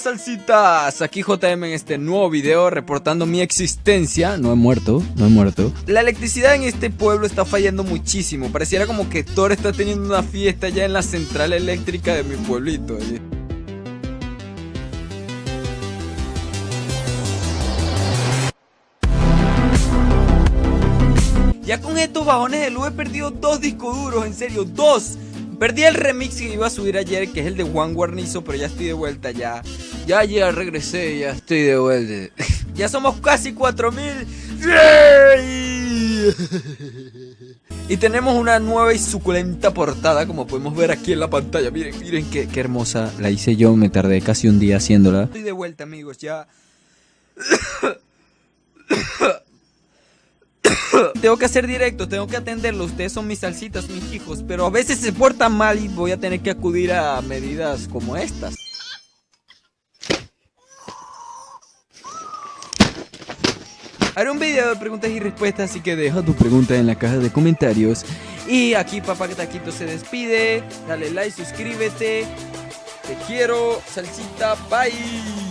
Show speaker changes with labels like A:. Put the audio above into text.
A: salsitas? Aquí JM en este nuevo video reportando mi existencia. No he muerto, no he muerto. La electricidad en este pueblo está fallando muchísimo. Pareciera como que Thor está teniendo una fiesta ya en la central eléctrica de mi pueblito. Ya con estos bajones de luz he perdido dos discos duros, en serio, dos. Perdí el remix que iba a subir ayer, que es el de Juan Guarnizo, pero ya estoy de vuelta ya. Ya, ya regresé, ya estoy de vuelta. ya somos casi 4000. y tenemos una nueva y suculenta portada, como podemos ver aquí en la pantalla. Miren, miren qué, qué hermosa. La hice yo, me tardé casi un día haciéndola. Estoy de vuelta, amigos, ya. tengo que hacer directo, tengo que atenderlo. Ustedes son mis salsitas, mis hijos. Pero a veces se portan mal y voy a tener que acudir a medidas como estas. Haré un video de preguntas y respuestas, así que deja tu pregunta en la caja de comentarios. Y aquí Papá Taquito se despide. Dale like, suscríbete. Te quiero, salsita, bye.